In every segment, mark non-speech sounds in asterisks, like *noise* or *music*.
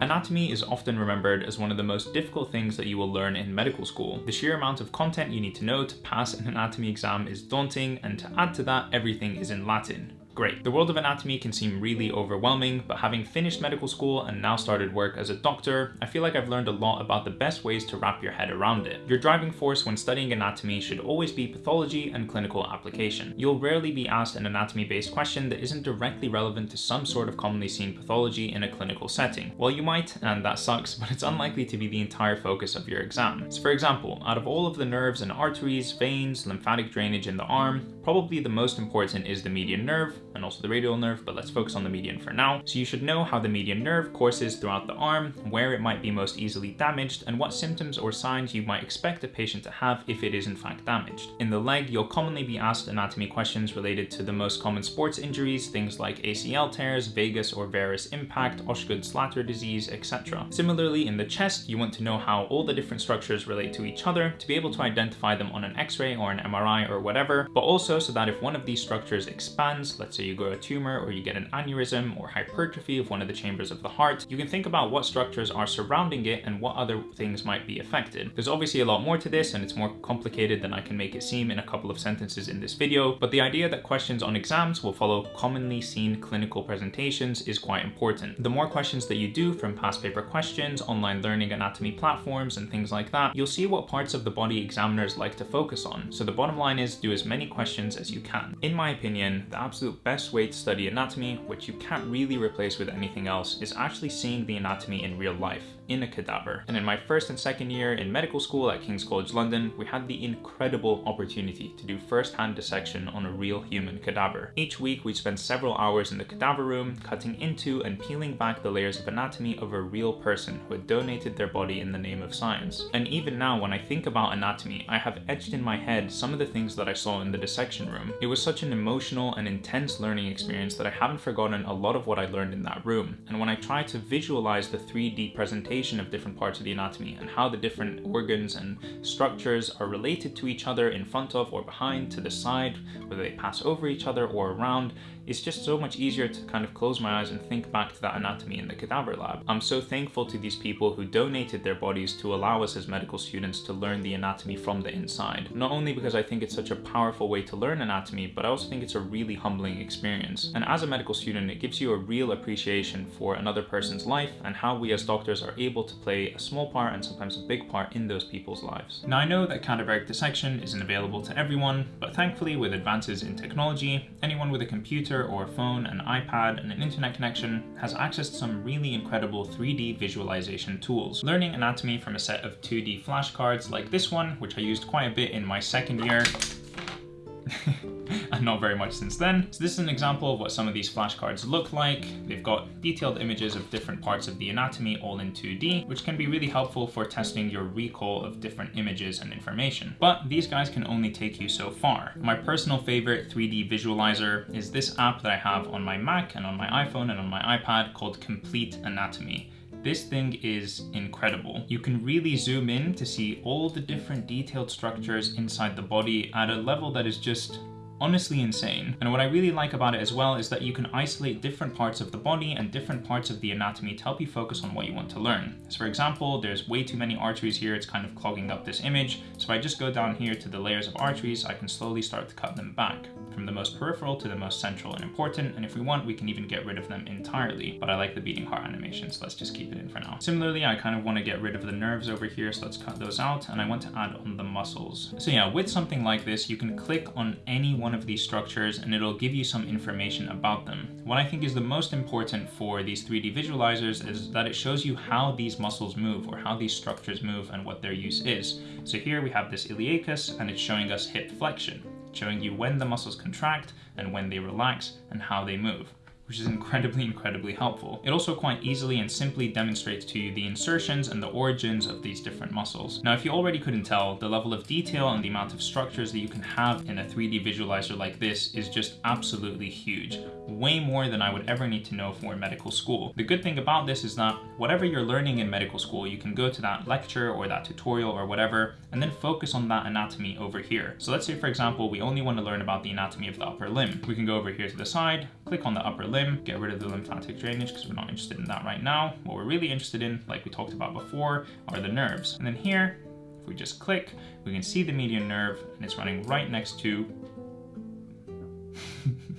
Anatomy is often remembered as one of the most difficult things that you will learn in medical school. The sheer amount of content you need to know to pass an anatomy exam is daunting, and to add to that, everything is in Latin. Great. The world of anatomy can seem really overwhelming, but having finished medical school and now started work as a doctor, I feel like I've learned a lot about the best ways to wrap your head around it. Your driving force when studying anatomy should always be pathology and clinical application. You'll rarely be asked an anatomy-based question that isn't directly relevant to some sort of commonly seen pathology in a clinical setting. Well, you might, and that sucks, *laughs* but it's unlikely to be the entire focus of your exam. So for example, out of all of the nerves and arteries, veins, lymphatic drainage in the arm, probably the most important is the median nerve, and also the radial nerve, but let's focus on the median for now. So you should know how the median nerve courses throughout the arm, where it might be most easily damaged, and what symptoms or signs you might expect a patient to have if it is in fact damaged. In the leg, you'll commonly be asked anatomy questions related to the most common sports injuries, things like ACL tears, valgus or varus impact, Osgood-Schlatter disease, etc. Similarly, in the chest, you want to know how all the different structures relate to each other to be able to identify them on an x-ray or an MRI or whatever, but also so that if one of these structures expands, let's say you grow a tumor or you get an aneurysm or hypertrophy of one of the chambers of the heart, you can think about what structures are surrounding it and what other things might be affected. There's obviously a lot more to this and it's more complicated than I can make it seem in a couple of sentences in this video, but the idea that questions on exams will follow commonly seen clinical presentations is quite important. The more questions that you do from past paper questions, online learning anatomy platforms, and things like that, you'll see what parts of the body examiners like to focus on. So the bottom line is do as many questions as you can. In my opinion, the absolute best way to study anatomy, which you can't really replace with anything else, is actually seeing the anatomy in real life in a cadaver. And in my first and second year in medical school at King's College London, we had the incredible opportunity to do first-hand dissection on a real human cadaver. Each week we'd spend several hours in the cadaver room, cutting into and peeling back the layers of anatomy of a real person who had donated their body in the name of science. And even now when I think about anatomy, I have etched in my head some of the things that I saw in the dissection room. It was such an emotional and intense learning experience that I haven't forgotten a lot of what I learned in that room. And when I try to visualize the 3D presentation of different parts of the anatomy and how the different organs and structures are related to each other in front of or behind, to the side, whether they pass over each other or around, it's just so much easier to kind of close my eyes and think back to that anatomy in the cadaver lab. I'm so thankful to these people who donated their bodies to allow us as medical students to learn the anatomy from the inside. Not only because I think it's such a powerful way to learn anatomy, but I also think it's a really humbling experience. And as a medical student, it gives you a real appreciation for another person's life and how we as doctors are able to play a small part and sometimes a big part in those people's lives. Now I know that cadaveric dissection isn't available to everyone, but thankfully with advances in technology, anyone with a computer computer or a phone, an iPad, and an internet connection has access to some really incredible 3D visualization tools. Learning anatomy from a set of 2D flashcards like this one, which I used quite a bit in my second year, *laughs* and not very much since then. So this is an example of what some of these flashcards look like. They've got detailed images of different parts of the anatomy all in 2D, which can be really helpful for testing your recall of different images and information. But these guys can only take you so far. My personal favorite 3D visualizer is this app that I have on my Mac and on my iPhone and on my iPad called Complete Anatomy. This thing is incredible. You can really zoom in to see all the different detailed structures inside the body at a level that is just honestly insane. And what I really like about it as well is that you can isolate different parts of the body and different parts of the anatomy to help you focus on what you want to learn. So for example, there's way too many arteries here, it's kind of clogging up this image. So if I just go down here to the layers of arteries, I can slowly start to cut them back from the most peripheral to the most central and important. And if we want, we can even get rid of them entirely. But I like the beating heart animation, so let's just keep it in for now. Similarly, I kind of want to get rid of the nerves over here, so let's cut those out. And I want to add on the muscles. So yeah, with something like this, you can click on any one of these structures and it'll give you some information about them. What I think is the most important for these 3D visualizers is that it shows you how these muscles move or how these structures move and what their use is. So here we have this iliacus and it's showing us hip flexion, showing you when the muscles contract and when they relax and how they move which is incredibly, incredibly helpful. It also quite easily and simply demonstrates to you the insertions and the origins of these different muscles. Now, if you already couldn't tell, the level of detail and the amount of structures that you can have in a 3D visualizer like this is just absolutely huge. Way more than I would ever need to know for medical school. The good thing about this is that whatever you're learning in medical school, you can go to that lecture or that tutorial or whatever, and then focus on that anatomy over here. So let's say, for example, we only want to learn about the anatomy of the upper limb. We can go over here to the side, click on the upper limb, get rid of the lymphatic drainage because we're not interested in that right now. What we're really interested in, like we talked about before, are the nerves. And then here, if we just click, we can see the median nerve and it's running right next to *laughs*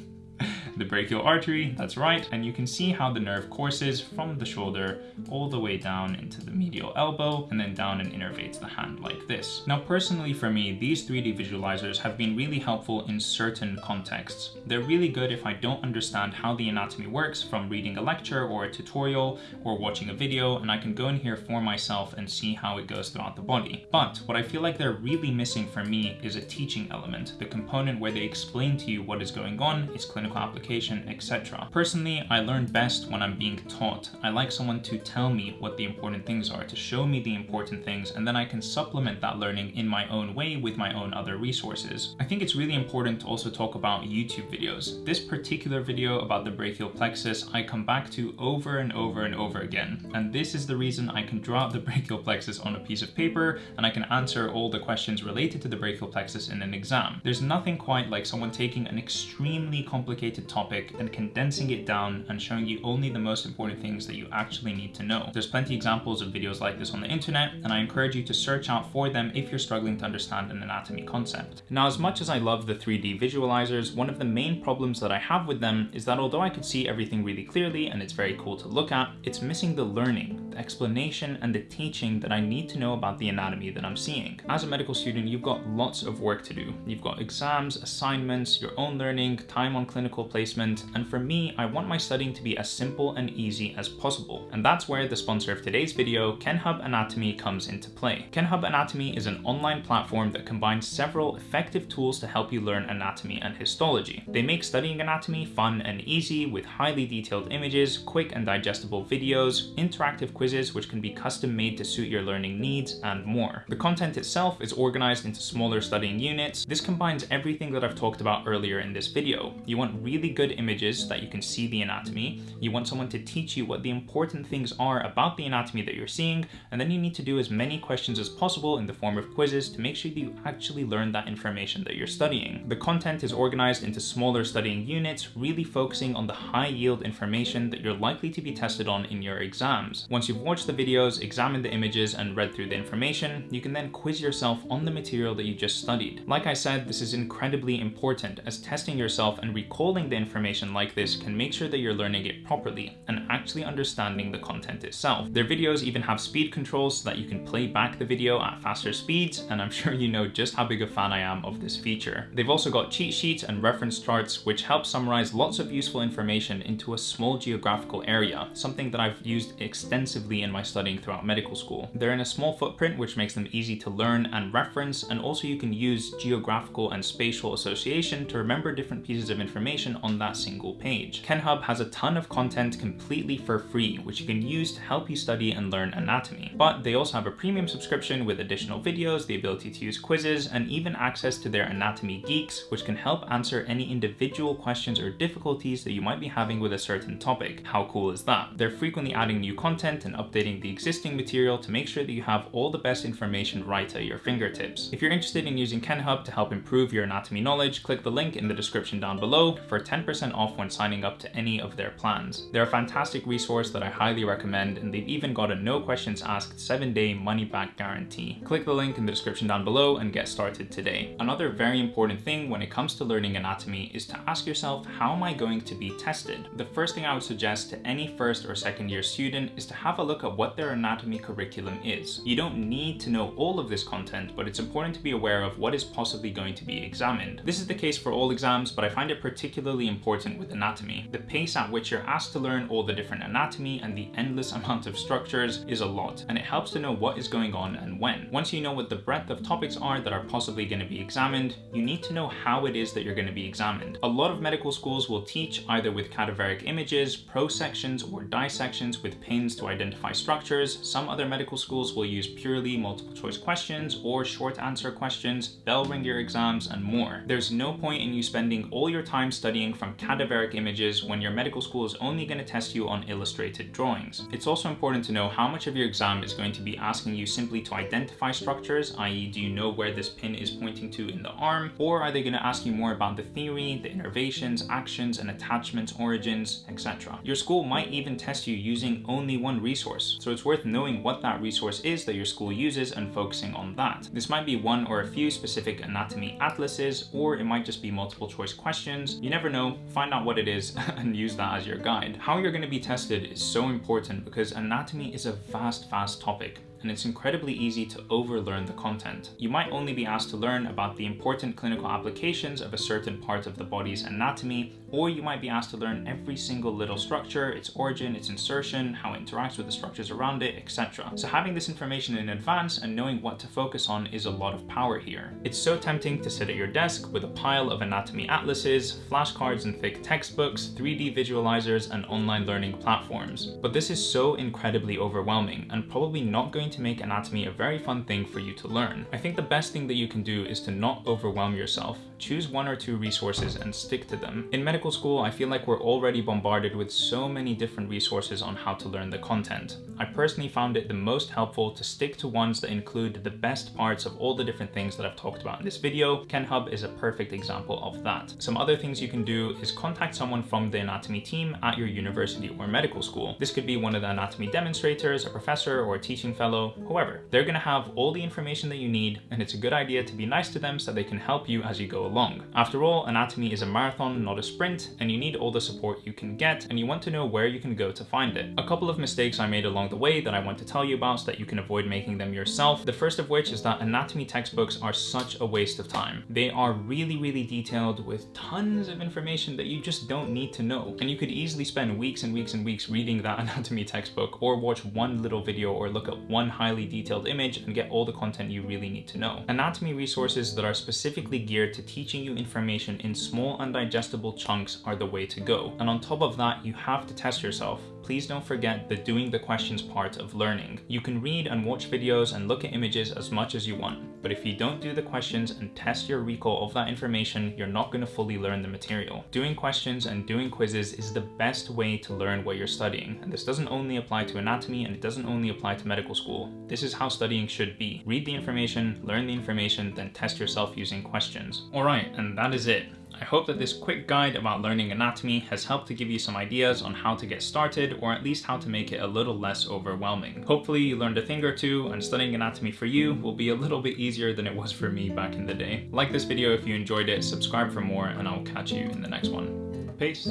the brachial artery, that's right, and you can see how the nerve courses from the shoulder all the way down into the medial elbow and then down and innervates the hand like this. Now personally for me, these 3D visualizers have been really helpful in certain contexts. They're really good if I don't understand how the anatomy works from reading a lecture or a tutorial or watching a video and I can go in here for myself and see how it goes throughout the body. But what I feel like they're really missing for me is a teaching element, the component where they explain to you what is going on, its clinical application etc. Personally, I learn best when I'm being taught. I like someone to tell me what the important things are, to show me the important things, and then I can supplement that learning in my own way with my own other resources. I think it's really important to also talk about YouTube videos. This particular video about the brachial plexus I come back to over and over and over again, and this is the reason I can draw the *laughs* brachial plexus on a piece of paper and I can answer all the questions related to the brachial plexus in an exam. There's nothing quite like someone taking an extremely complicated topic topic and condensing it down and showing you only the most important things that you actually need to know. There's plenty examples of videos like this on the internet, and I encourage you to search out for them if you're struggling to understand an anatomy concept. Now, as much as I love the 3D visualizers, one of the main problems that I have with them is that although I could see everything really clearly and it's very cool to look at, it's missing the learning, the explanation, and the teaching that I need to know about the anatomy that I'm seeing. As a medical student, you've got lots of work to do. You've got exams, assignments, your own learning, time on clinical placement, placement, and for me, I want my studying to be as simple and easy as possible. And that's where the sponsor of today's video, KenHub Anatomy, comes into play. KenHub Anatomy is an online platform that combines several effective tools to help you learn anatomy and histology. They make studying anatomy fun and easy with highly detailed images, quick and digestible videos, interactive quizzes which can be custom made to suit your learning needs, and more. The content itself is organized into smaller studying units. This combines everything that I've talked about earlier in this video. You want really good images so that you can see the anatomy. You want someone to teach you what the important things are about the anatomy that you're seeing, and then you need to do as many questions as possible in the form of quizzes to make sure that you actually learn that information that you're studying. The content is organized into smaller studying units, really focusing on the high yield information that you're likely to be tested on in your exams. Once you've watched the videos, examined the images, and read through the information, you can then quiz yourself on the material that you just studied. Like I said, this is incredibly important as testing yourself and recalling the information like this can make sure that you're learning it properly and actually understanding the content itself. Their videos even have speed controls so that you can play back the video at faster speeds, and I'm *laughs* sure you know just how big a fan I am of this feature. They've also got cheat sheets and reference charts which help summarize lots of useful information into a small geographical area, something that I've used extensively in my studying throughout medical school. They're in a small footprint which makes them easy to learn and reference, and also you can use geographical and spatial association to remember different pieces of information on that single page. KenHub has a ton of content completely for free, which you can use to help you study and learn anatomy. But they also have a premium subscription with additional videos, the ability to use quizzes, and even access to their anatomy geeks, which can help answer any individual questions or difficulties that you might be having with a certain topic. How cool is that? They're frequently adding new content and updating the existing material to make sure that you have all the best information right at your fingertips. If you're interested in using KenHub to help improve your anatomy knowledge, click the link in the description down below for 10 10% off when signing up to any of their plans. They're a fantastic resource that I highly recommend and they've even got a no questions asked 7 day money back guarantee. Click the link in the description down below and get started today. Another very important thing when it comes to learning anatomy is to ask yourself how am I going to be tested? The first thing I would suggest to any first or second year student is to have a look at what their anatomy curriculum is. You don't need to know all of this content, but it's important to be aware of what is possibly going to be examined. This is the case for all exams, but I find it particularly important with anatomy. The pace at which you're asked to learn all the different anatomy and the endless *laughs* amount of structures is a lot, and it helps to know what is going on and when. Once you know what the breadth of topics are that are possibly going to be examined, you need to know how it is that you're going to be examined. A lot of medical schools will teach either with cadaveric images, prosections, or dissections with pins to identify identify structures. Some other medical schools will use purely multiple choice questions or short answer questions, bell ringer exams, and more. There's no point in you spending all your time studying from cadaveric images when your medical school is only going to test you on illustrated drawings. It's also important to know how much of your exam is going to be asking you simply to identify structures, i.e. do you know where this pin is pointing to in the arm, or are they going to ask you more about the theory, the innervations, actions and attachments, origins, etc. Your school might even test you using only one resource, so it's worth knowing what that resource is that your school uses and focusing on that. This might be one or a few specific anatomy atlases, or it might just be multiple choice questions. You never know, find out what it is *laughs* and use that as your guide. How you're going to be tested is so important because anatomy is a vast, vast topic and it's incredibly easy to overlearn the content. You might only be asked to learn about the important clinical applications of a certain part of the body's anatomy, or you might be asked to learn every single little structure, its origin, its insertion, how it interacts with the structures around it, etc. So having this information in advance and knowing what to focus on is a lot of power here. It's so tempting to sit at your desk with a pile of anatomy atlases, flashcards and thick textbooks, 3D visualizers, and online learning platforms. But this is so incredibly overwhelming and probably not going to make anatomy a very fun thing for you to learn. I think the best thing that you can do is to not overwhelm yourself. Choose one or two resources and stick to them. In medical school, I feel like we're already bombarded with so many different resources on how to learn the content. I personally found it the most helpful to stick to ones that include the best parts of all the different things that I've talked about in this video. KenHub is a perfect example of that. Some other things you can do is contact someone from the anatomy team at your university or medical school. This could be one of the anatomy demonstrators, a professor, or a teaching fellow, whoever. They're gonna have all the information that you need, and it's a good idea to be nice to them so they can help you as you go along. After all, anatomy is a marathon, not a sprint, and you need all the support you can get, and you want to know where you can go to find it. A couple of mistakes I made along the way that I want to tell you about so that you can avoid making them yourself. The first of which is that anatomy textbooks are such a waste of time. They are really, really detailed with tons of information that you just don't need to know. And you could easily spend weeks and weeks and weeks reading that *laughs* anatomy textbook or watch one little video or look at one highly detailed image and get all the content you really need to know. Anatomy resources that are specifically geared to teaching you information in small and digestible chunks are the way to go. And on top of that, you have to test yourself. Please don't forget the doing the questions part of learning. You can read and watch videos and look at images as much as you want, but if you don't do the questions and test your recall of that information, you're not going to fully learn the material. Doing questions and doing quizzes is the best way to learn what you're studying, and this doesn't only apply to anatomy and it doesn't only apply to medical school. This is how studying should be. Read the information, learn the information, then test yourself using questions. Alright, and that is it. I hope that this quick guide about learning anatomy has helped to give you some ideas on how to get started or at least how to make it a little less overwhelming. Hopefully you learned a thing or two and studying anatomy for you will be a little bit easier than it was for me back in the day. Like this video if you enjoyed it, subscribe for more and I'll catch you in the next one. Peace!